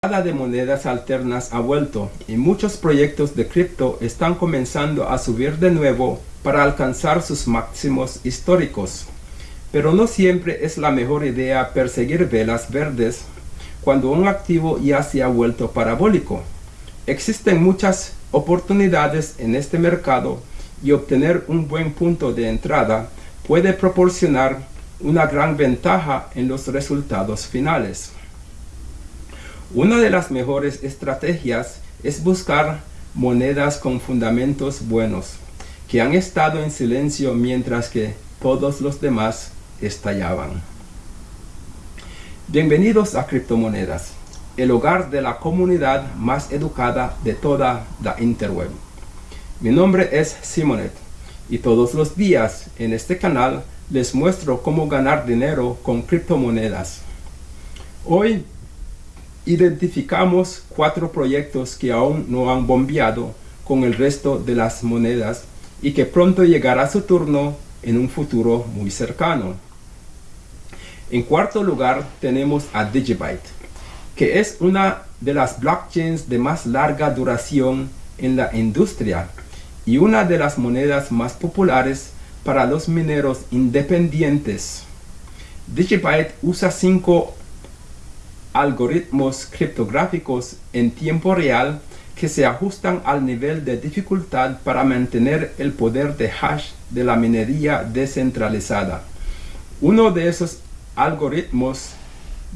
de monedas alternas ha vuelto y muchos proyectos de cripto están comenzando a subir de nuevo para alcanzar sus máximos históricos. Pero no siempre es la mejor idea perseguir velas verdes cuando un activo ya se ha vuelto parabólico. Existen muchas oportunidades en este mercado y obtener un buen punto de entrada puede proporcionar una gran ventaja en los resultados finales. Una de las mejores estrategias es buscar monedas con fundamentos buenos, que han estado en silencio mientras que todos los demás estallaban. Bienvenidos a Criptomonedas, el hogar de la comunidad más educada de toda la interweb. Mi nombre es Simonet y todos los días en este canal les muestro cómo ganar dinero con criptomonedas. Hoy identificamos cuatro proyectos que aún no han bombeado con el resto de las monedas y que pronto llegará su turno en un futuro muy cercano. En cuarto lugar tenemos a Digibyte, que es una de las blockchains de más larga duración en la industria y una de las monedas más populares para los mineros independientes. Digibyte usa cinco algoritmos criptográficos en tiempo real que se ajustan al nivel de dificultad para mantener el poder de hash de la minería descentralizada. Uno de esos algoritmos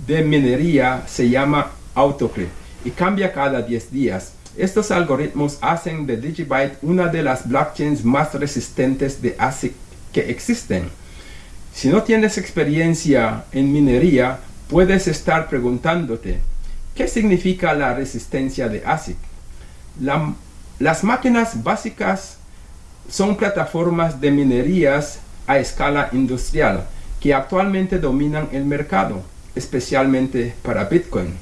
de minería se llama AutoCrypt y cambia cada 10 días. Estos algoritmos hacen de Digibyte una de las blockchains más resistentes de ASIC que existen. Si no tienes experiencia en minería, puedes estar preguntándote, ¿qué significa la resistencia de ASIC? las máquinas básicas son plataformas de minerías a escala industrial que actualmente dominan el mercado, especialmente para Bitcoin.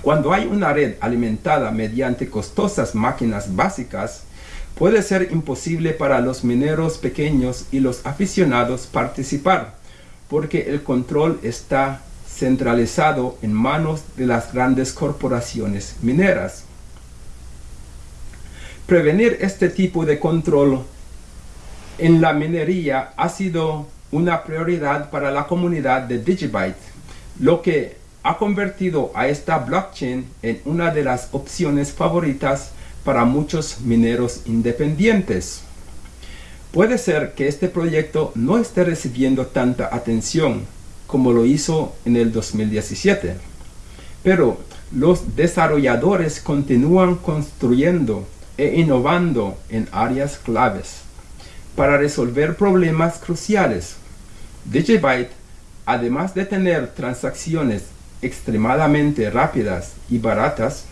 Cuando hay una red alimentada mediante costosas máquinas básicas, puede ser imposible para los mineros pequeños y los aficionados participar, porque el control está centralizado en manos de las grandes corporaciones mineras. Prevenir este tipo de control en la minería ha sido una prioridad para la comunidad de Digibyte, lo que ha convertido a esta blockchain en una de las opciones favoritas para muchos mineros independientes. Puede ser que este proyecto no esté recibiendo tanta atención como lo hizo en el 2017, pero los desarrolladores continúan construyendo e innovando en áreas claves para resolver problemas cruciales. Digibyte, además de tener transacciones extremadamente rápidas y baratas,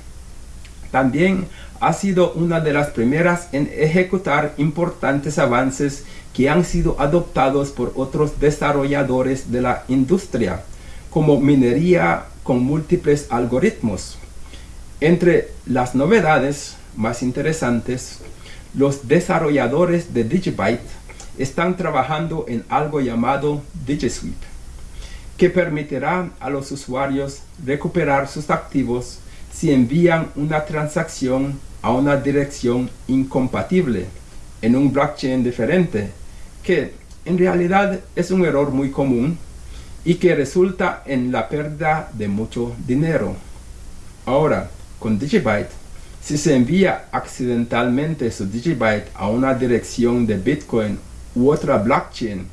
también ha sido una de las primeras en ejecutar importantes avances que han sido adoptados por otros desarrolladores de la industria, como minería con múltiples algoritmos. Entre las novedades más interesantes, los desarrolladores de Digibyte están trabajando en algo llamado DigiSweep, que permitirá a los usuarios recuperar sus activos si envían una transacción a una dirección incompatible en un blockchain diferente, que en realidad es un error muy común y que resulta en la pérdida de mucho dinero. Ahora, con Digibyte, si se envía accidentalmente su Digibyte a una dirección de Bitcoin u otra blockchain,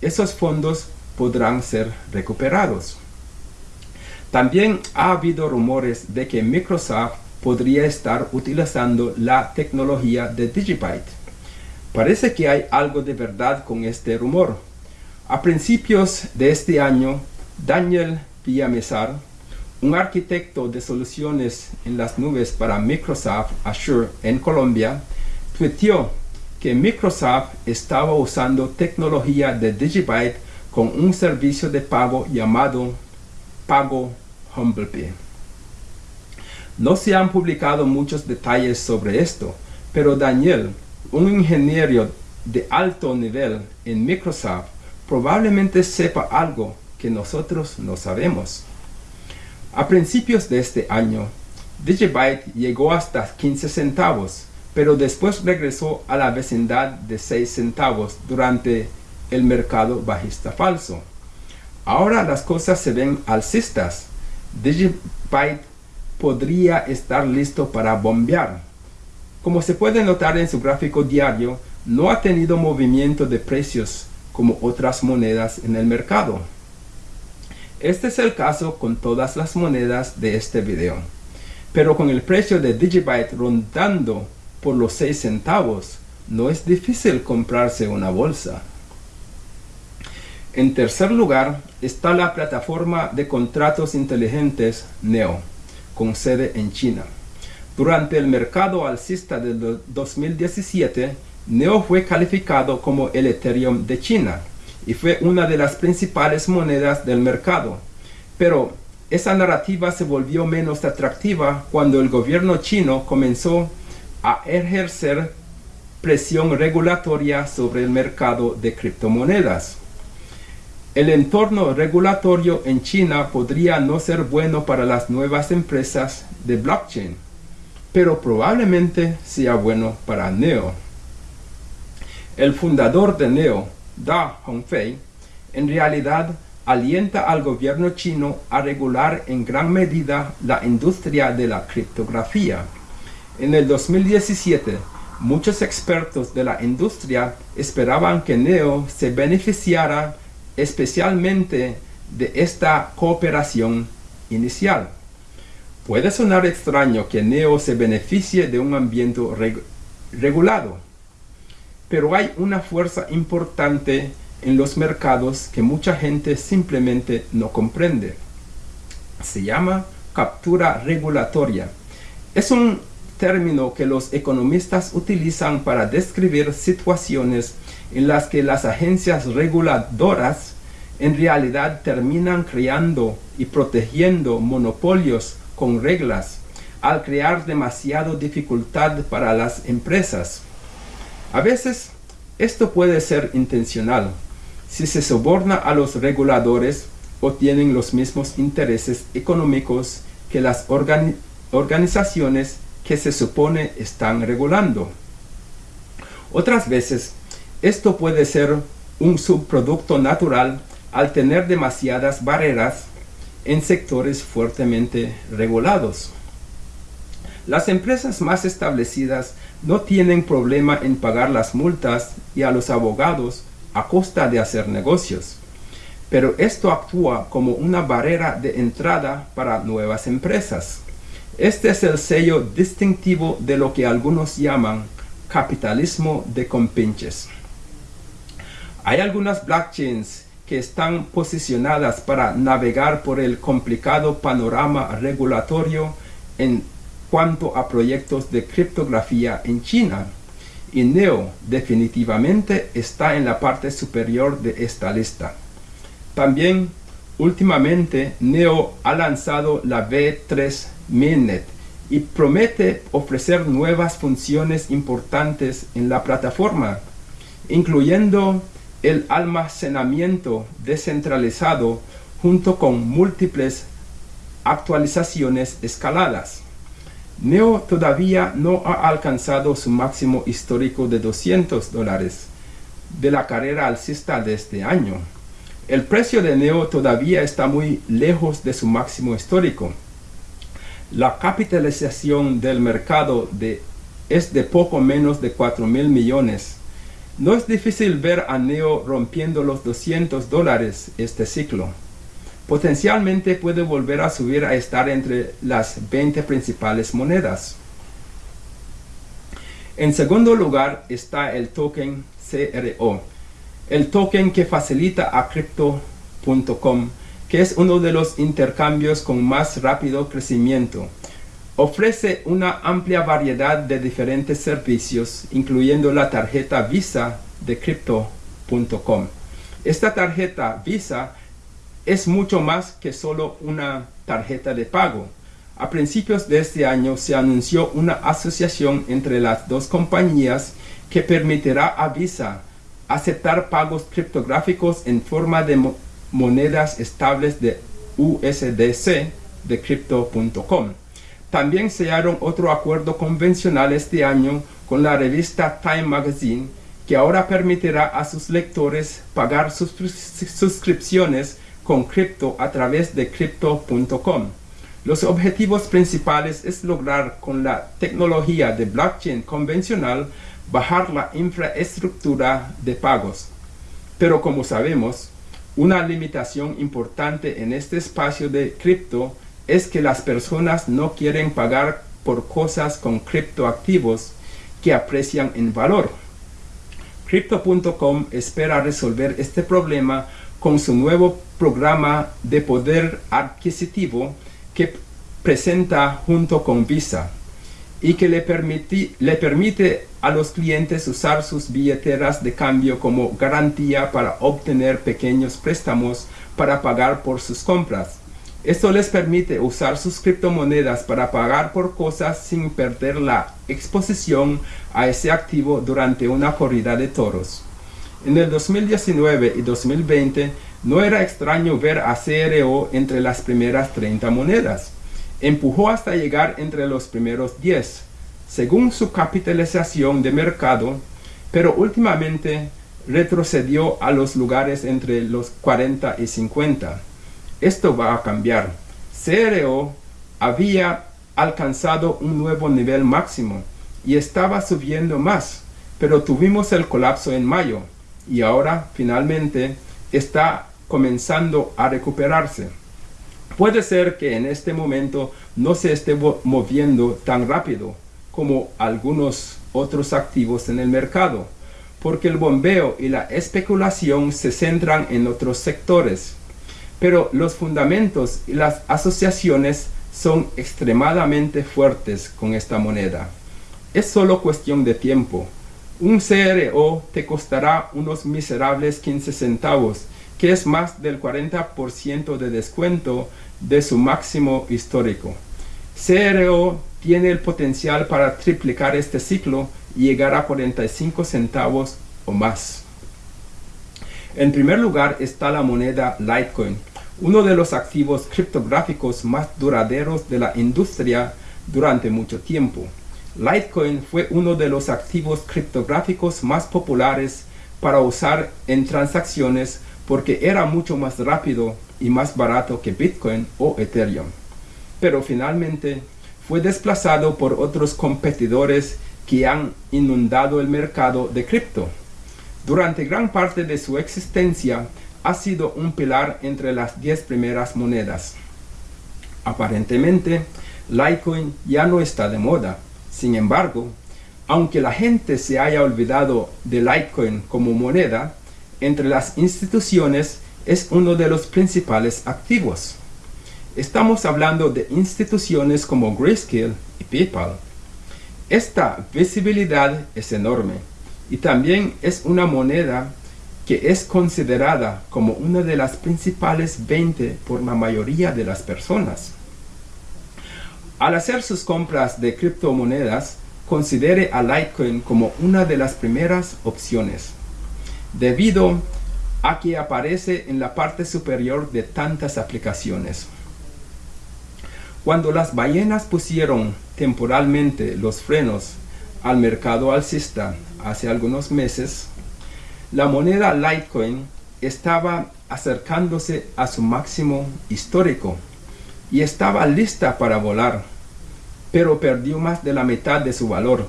esos fondos podrán ser recuperados. También ha habido rumores de que Microsoft podría estar utilizando la tecnología de Digibyte. Parece que hay algo de verdad con este rumor. A principios de este año, Daniel Villamesar, un arquitecto de soluciones en las nubes para Microsoft Azure en Colombia, tuiteó que Microsoft estaba usando tecnología de Digibyte con un servicio de pago llamado Pago HumblePay. No se han publicado muchos detalles sobre esto, pero Daniel, un ingeniero de alto nivel en Microsoft, probablemente sepa algo que nosotros no sabemos. A principios de este año, Digibyte llegó hasta 15 centavos, pero después regresó a la vecindad de 6 centavos durante el mercado bajista falso. Ahora las cosas se ven alcistas. Digibyte podría estar listo para bombear. Como se puede notar en su gráfico diario, no ha tenido movimiento de precios como otras monedas en el mercado. Este es el caso con todas las monedas de este video. Pero con el precio de Digibyte rondando por los 6 centavos, no es difícil comprarse una bolsa. En tercer lugar está la plataforma de contratos inteligentes NEO, con sede en China. Durante el mercado alcista del 2017, NEO fue calificado como el Ethereum de China y fue una de las principales monedas del mercado. Pero esa narrativa se volvió menos atractiva cuando el gobierno chino comenzó a ejercer presión regulatoria sobre el mercado de criptomonedas. El entorno regulatorio en China podría no ser bueno para las nuevas empresas de blockchain, pero probablemente sea bueno para NEO. El fundador de NEO, Da Hongfei, en realidad alienta al gobierno chino a regular en gran medida la industria de la criptografía. En el 2017, muchos expertos de la industria esperaban que NEO se beneficiara especialmente de esta cooperación inicial. Puede sonar extraño que NEO se beneficie de un ambiente regulado, pero hay una fuerza importante en los mercados que mucha gente simplemente no comprende. Se llama captura regulatoria. Es un término que los economistas utilizan para describir situaciones en las que las agencias reguladoras en realidad terminan creando y protegiendo monopolios con reglas al crear demasiado dificultad para las empresas. A veces esto puede ser intencional, si se soborna a los reguladores o tienen los mismos intereses económicos que las organizaciones que se supone están regulando. Otras veces, esto puede ser un subproducto natural al tener demasiadas barreras en sectores fuertemente regulados. Las empresas más establecidas no tienen problema en pagar las multas y a los abogados a costa de hacer negocios. Pero esto actúa como una barrera de entrada para nuevas empresas. Este es el sello distintivo de lo que algunos llaman capitalismo de compinches. Hay algunas blockchains que están posicionadas para navegar por el complicado panorama regulatorio en cuanto a proyectos de criptografía en China. Y Neo definitivamente está en la parte superior de esta lista. También, últimamente, Neo ha lanzado la V3 Mainnet y promete ofrecer nuevas funciones importantes en la plataforma, incluyendo el almacenamiento descentralizado junto con múltiples actualizaciones escaladas. Neo todavía no ha alcanzado su máximo histórico de 200 dólares de la carrera alcista de este año. El precio de Neo todavía está muy lejos de su máximo histórico. La capitalización del mercado de, es de poco menos de 4 mil millones. No es difícil ver a Neo rompiendo los 200 dólares este ciclo potencialmente puede volver a subir a estar entre las 20 principales monedas. En segundo lugar está el token CRO, el token que facilita a Crypto.com, que es uno de los intercambios con más rápido crecimiento. Ofrece una amplia variedad de diferentes servicios, incluyendo la tarjeta Visa de Crypto.com. Esta tarjeta Visa es mucho más que solo una tarjeta de pago. A principios de este año se anunció una asociación entre las dos compañías que permitirá a Visa aceptar pagos criptográficos en forma de monedas estables de USDC de Crypto.com. También sellaron otro acuerdo convencional este año con la revista Time Magazine que ahora permitirá a sus lectores pagar sus suscripciones con cripto a través de crypto.com. Los objetivos principales es lograr con la tecnología de blockchain convencional bajar la infraestructura de pagos. Pero como sabemos, una limitación importante en este espacio de cripto es que las personas no quieren pagar por cosas con criptoactivos que aprecian en valor. Crypto.com espera resolver este problema con su nuevo programa de poder adquisitivo que presenta junto con Visa y que le, le permite a los clientes usar sus billeteras de cambio como garantía para obtener pequeños préstamos para pagar por sus compras. Esto les permite usar sus criptomonedas para pagar por cosas sin perder la exposición a ese activo durante una corrida de toros. En el 2019 y 2020 no era extraño ver a CRO entre las primeras 30 monedas empujó hasta llegar entre los primeros 10, según su capitalización de mercado, pero últimamente retrocedió a los lugares entre los 40 y 50. Esto va a cambiar. CRO había alcanzado un nuevo nivel máximo y estaba subiendo más, pero tuvimos el colapso en mayo y ahora finalmente está comenzando a recuperarse. Puede ser que en este momento no se esté moviendo tan rápido como algunos otros activos en el mercado, porque el bombeo y la especulación se centran en otros sectores. Pero los fundamentos y las asociaciones son extremadamente fuertes con esta moneda. Es solo cuestión de tiempo. Un CRO te costará unos miserables 15 centavos que es más del 40% de descuento de su máximo histórico. CRO tiene el potencial para triplicar este ciclo y llegar a 45 centavos o más. En primer lugar está la moneda Litecoin, uno de los activos criptográficos más duraderos de la industria durante mucho tiempo. Litecoin fue uno de los activos criptográficos más populares para usar en transacciones porque era mucho más rápido y más barato que Bitcoin o Ethereum. Pero finalmente fue desplazado por otros competidores que han inundado el mercado de cripto. Durante gran parte de su existencia ha sido un pilar entre las 10 primeras monedas. Aparentemente, Litecoin ya no está de moda. Sin embargo, aunque la gente se haya olvidado de Litecoin como moneda, entre las instituciones es uno de los principales activos. Estamos hablando de instituciones como Grayscale y PayPal. Esta visibilidad es enorme y también es una moneda que es considerada como una de las principales 20 por la mayoría de las personas. Al hacer sus compras de criptomonedas, considere a Litecoin como una de las primeras opciones debido a que aparece en la parte superior de tantas aplicaciones. Cuando las ballenas pusieron temporalmente los frenos al mercado alcista hace algunos meses, la moneda Litecoin estaba acercándose a su máximo histórico y estaba lista para volar, pero perdió más de la mitad de su valor.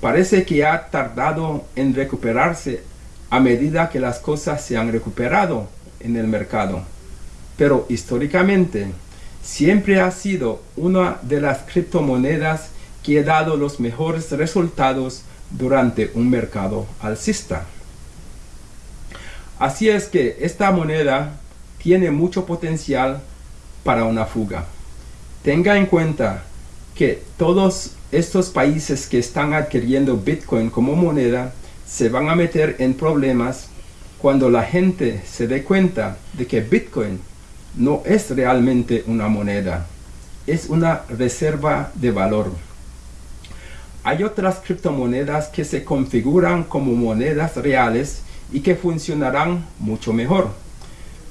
Parece que ha tardado en recuperarse a medida que las cosas se han recuperado en el mercado. Pero históricamente siempre ha sido una de las criptomonedas que ha dado los mejores resultados durante un mercado alcista. Así es que esta moneda tiene mucho potencial para una fuga. Tenga en cuenta que todos estos países que están adquiriendo Bitcoin como moneda se van a meter en problemas cuando la gente se dé cuenta de que Bitcoin no es realmente una moneda, es una reserva de valor. Hay otras criptomonedas que se configuran como monedas reales y que funcionarán mucho mejor.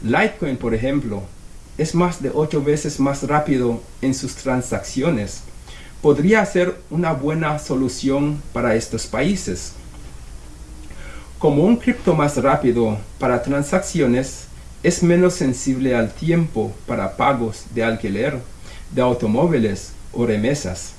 Litecoin, por ejemplo, es más de 8 veces más rápido en sus transacciones. Podría ser una buena solución para estos países. Como un cripto más rápido para transacciones, es menos sensible al tiempo para pagos de alquiler, de automóviles o remesas.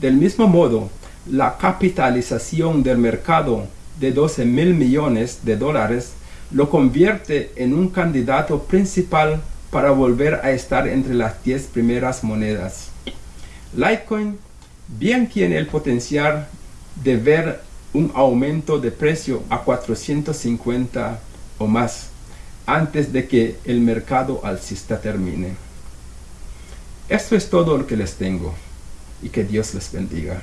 Del mismo modo, la capitalización del mercado de 12 mil millones de dólares lo convierte en un candidato principal para volver a estar entre las 10 primeras monedas. Litecoin bien tiene el potencial de ver un aumento de precio a 450 o más antes de que el mercado alcista termine. Esto es todo lo que les tengo y que Dios les bendiga.